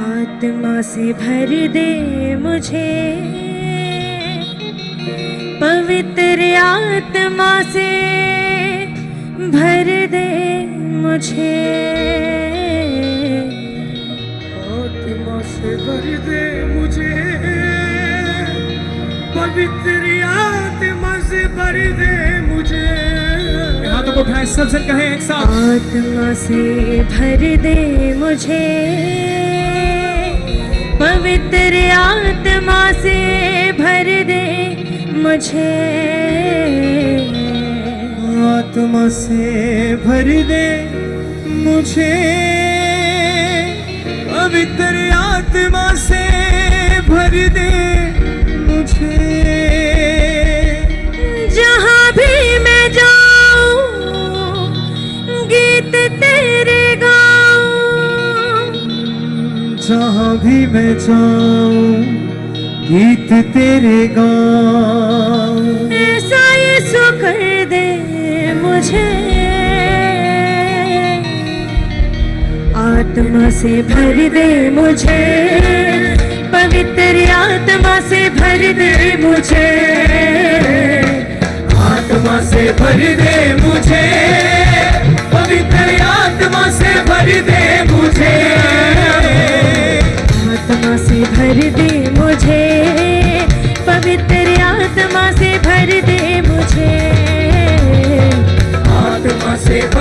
आत्मा से भर दे मुझे। पवित्र आत्मा से भर दे मुझे। आत्मा से भर दे मुझे। पवित्र आत्मा से भर दे मुझे। हाथों को उठाएँ सब जन कहें एक साथ। आत्मा से भर दे मुझे। पवित्र आत्मा से भर दे मुझे। आत्मा से भर दे मुझे। पवित्र आत्मा से भर दे मुझे। भी मैं जाऊँ गीत तेरे गाऊं। ऐसा यीशु कर दे मुझे। आत्मा से भर दे मुझे। पवित्र आत्मा से भर दे मुझे। आत्मा से भर दे मुझे।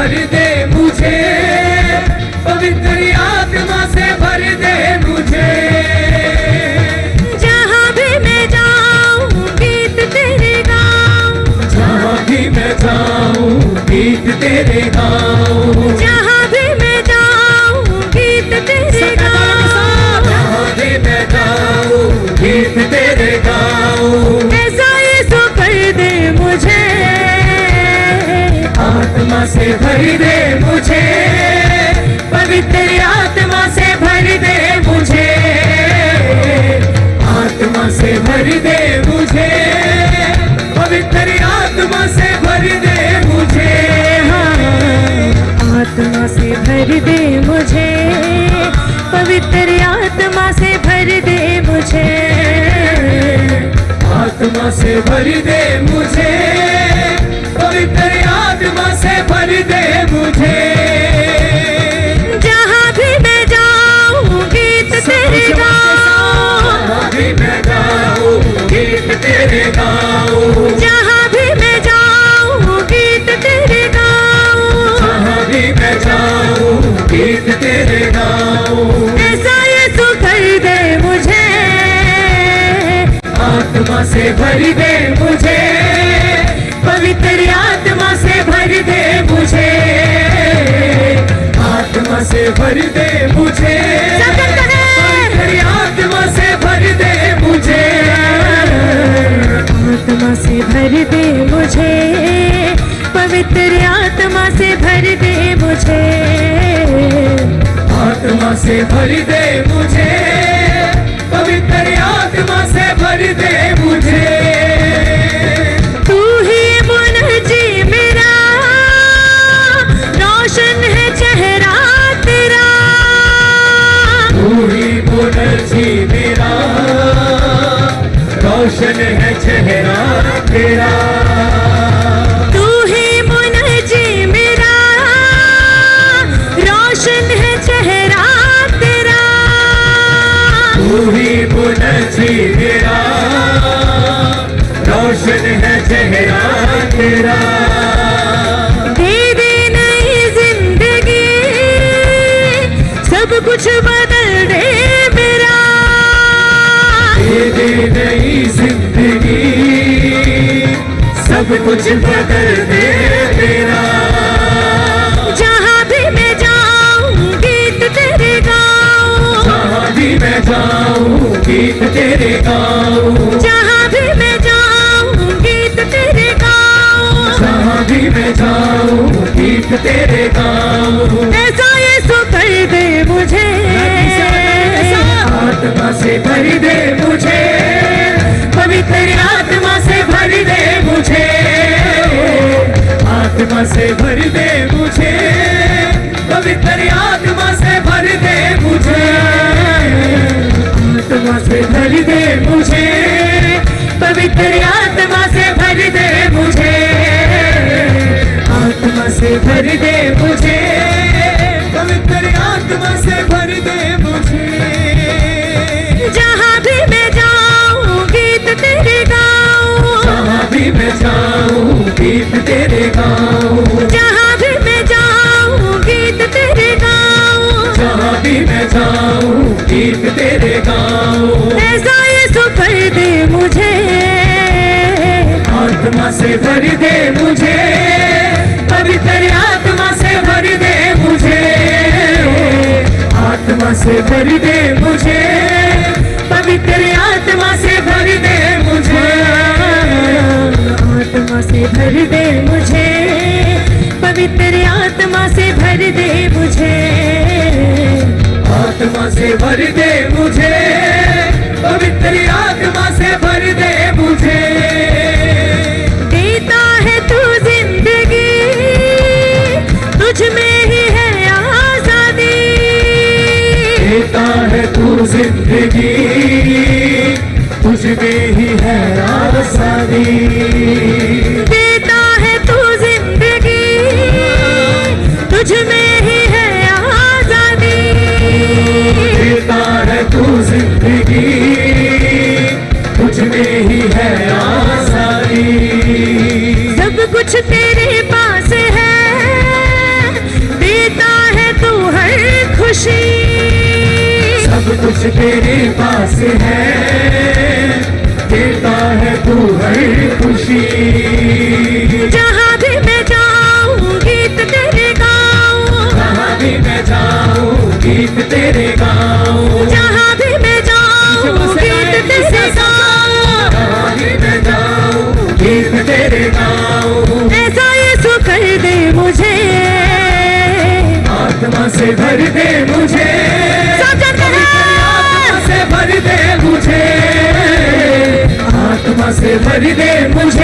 भर दे मुझे। पवित्र आत्मा से भर दे मुझे। जहाँ भी मैं जाऊँ गीत तेरे गाँव जहाँ भी मैं जाऊँ गीत तेरे गाऊँ। भर दे मुझे। पवित्र आत्मा से भर दे मुझे। आत्मा से भर दे मुझे। पवित्र आत्मा से भर दे मुझे। आत्मा से भर दे मुझे। पवित्र आत्मा से भर दे मुझे। आत्मा से भर दे मुझे। गाऊँ। जहाँ भी मैं जाऊँ गीत तेरे गाऊं। जहाँ भी मैं जाऊँ गीत तेरे गाऊँ। ऐसा यीशु कर दे मुझे। आत्मा से भर दे मुझे। पवित्र आत्मा से भर दे मुझे। आत्मा से भर दे मुझे। भर दे मुझे पवित्र आत्मा से भर दे मुझे। आत्मा से भर दे मुझे पवित्र आत्मा से भर दे मुझे। तू ही मुनजी मेरा रोशन है चेहरा तेरा। तू ही मेरा रोशन है चेहरा तेरा तू ही मुनजी मेरा। रोशन है चेहरा तेरा। तू ही मेरा। रोशन है चेहरा तेरा। दे दे नई ज़िंदगी सब कुछ बदल कुछ बदल दे तेरा। जहाँ भी मैं जाऊँ गीत तेरे गाऊं। जहाँ भी मैं जाऊँ गीत तेरे गाऊँ। जहाँ भी मैं जाऊँ गीत तेरे गाऊं। जहाँ भी मैं जाऊँ गीत तेरे गाऊँ। ऐसा यीशु कर दे मुझे। आत्मा से आत्मा से भर दे मुझे। पवित्र आत्मा से भर दे मुझे। आत्मा से भर दे मुझे। पवित्र आत्मा से भर दे मुझे। आत्मा से भर दे गीत तेरे ऐसा ये कर दे मुझे। आत्मा से भर दे मुझे। पवित्र आत्मा से भर दे मुझे। आत्मा से भर दे मुझे। पवित्र आत्मा से भर दे मुझे। आत्मा से भर दे से भर दे मुझे। पवित्र आत्मा से भर दे मुझे। देता है तू ज़िंदगी तुझ में ही है आज़ादी। देता है तू ज़िंदगी तुझ में ही है आज़ादी। देता है तू ज़िंदगी तुझ में तू ज़िंदगी तुझ में ही है आसानी। सब कुछ तेरे पास है देता है तू हर खुशी। सब कुछ तेरे पास है देता है तू हर खुशी। जहाँ भी मैं जाऊँ गीत तेरे गाऊँ। जहाँ भी मैं जाऊँ गीत तेरे से भर दे मुझे। आत्मा से भर दे मुझे। आत्मा से भर दे मुझे।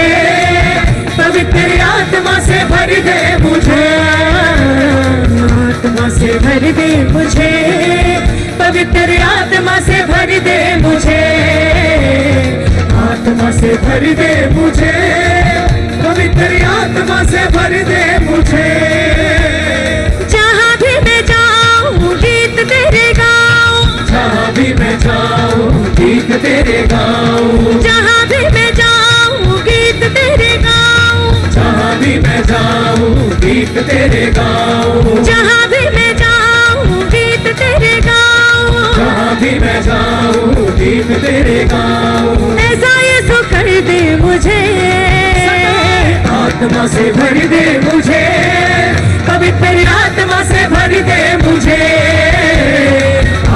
गीत तेरे गाऊँ जहाँ भी मैं जाऊँ गीत तेरे गाऊँ। जहाँ भी मैं जाऊँ गीत तेरे गाऊँ। ऐसा ये सो कर दे मुझे। आत्मा से भर दे मुझे। पवित्र आत्मा से भर दे मुझे।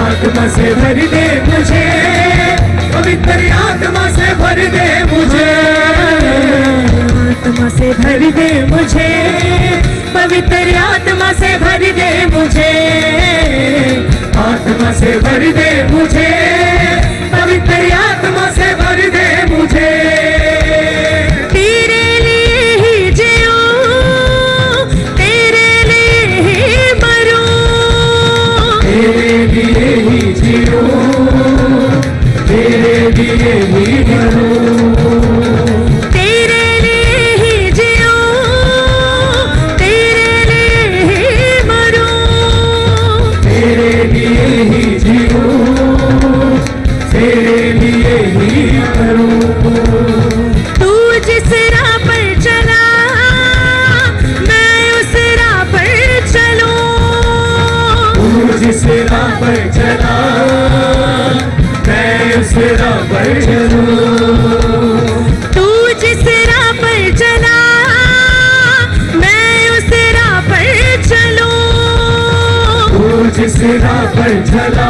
आत्मा से भर दे मुझे। पवित्र आत्मा से भर दे मुझे। आत्मा से भर दे मुझे। पवित्र आत्मा से भर दे मुझे। आत्मा से भर दे मुझे। पवित्र आत्मा से भर दे मुझे। तेरे लिए ही जियो तेरे लिए ही मरूं। तेरे लिए ही जियो तेरे लिए ही मरूं। राह पर चला मैं उस राह पर चलूँ तू जिस राह पर चला मैं उस राह पर चलूँ। तू जिस राह पर चला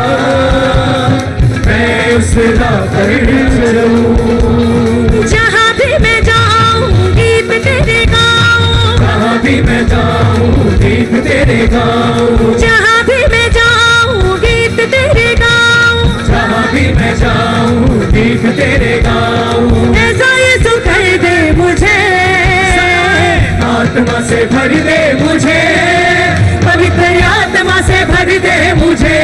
मैं उस राह पर चलूँ। जहाँ भी मैं जाऊँ गीत तेरे गाऊँ। जहाँ भी मैं जाऊँ गीत तेरे गाऊँ। जहाँ तेरे गाऊँ ऐसा ये सो कर दे मुझे। आत्मा से भर दे मुझे। पवित्र आत्मा से भर दे मुझे।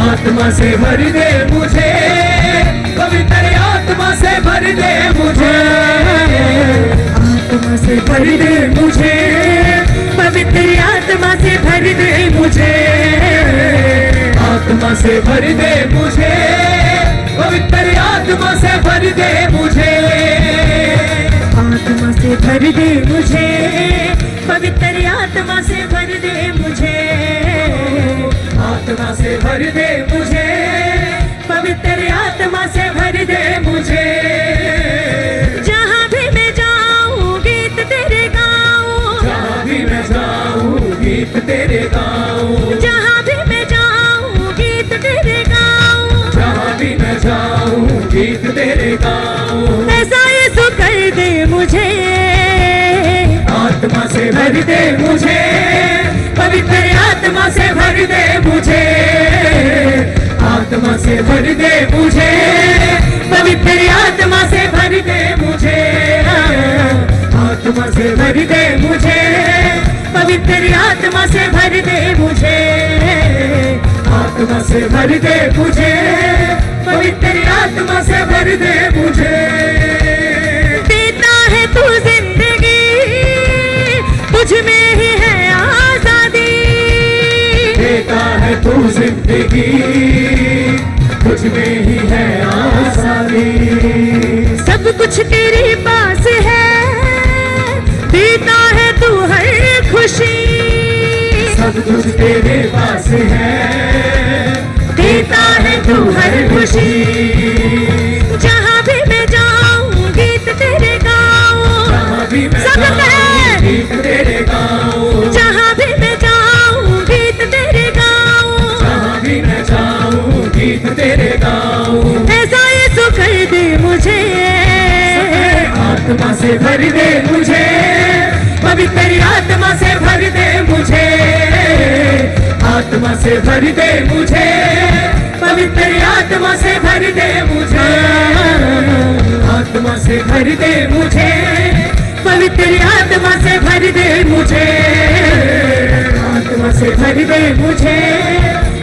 आत्मा से भर दे मुझे। पवित्र आत्मा से भर दे मुझे। आत्मा से भर दे मुझे। पवित्र आत्मा से भर दे मुझे। आत्मा से भर दे मुझे। भर दे मुझे। पवित्र आत्मा से भर दे मुझे। आत्मा से भर दे आत्मा से भर दे मुझे, पवित्र आत्मा से भर दे मुझे, आत्मा से भर दे मुझे, पवित्र आत्मा से भर दे मुझे, आत्मा से भर दे मुझे, पवित्र आत्मा से भर दे मुझे, आत्मा से भर दे मुझे, पवित्र आत्मा से भर दे ज़िंदगी कुछ में ही है आसानी। सब कुछ तेरे पास है। देता है तू हर खुशी। सब कुछ तेरे पास है। देता है तू हर खुशी। आत्मा से भर दे मुझे। पवित्र आत्मा से भर दे मुझे। आत्मा से भर दे मुझे। पवित्र आत्मा से भर दे मुझे। आत्मा से भर दे मुझे। पवित्र आत्मा से भर दे मुझे। आत्मा से भर दे मुझे।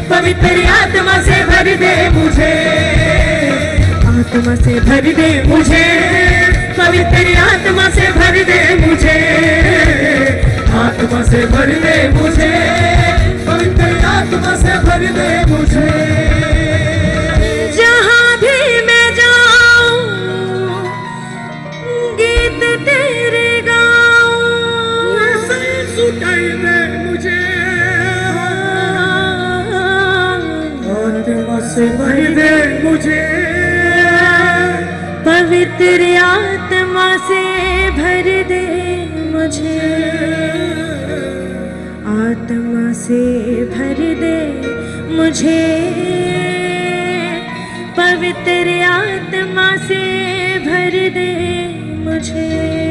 पवित्र आत्मा से भर दे मुझे। आत्मा से भर दे मुझे। पवित्र आत्मा से भर दे मुझे। आत्मा से भर दे मुझे। पवित्र आत्मा से भर दे मुझे। जहाँ भी मैं जाऊँ, गीत तेरे मुझे आत्मा से भर दे मुझे। पवित्र आत्मा से भर दे मुझे। पवित्र आत्मा से भर दे मुझे।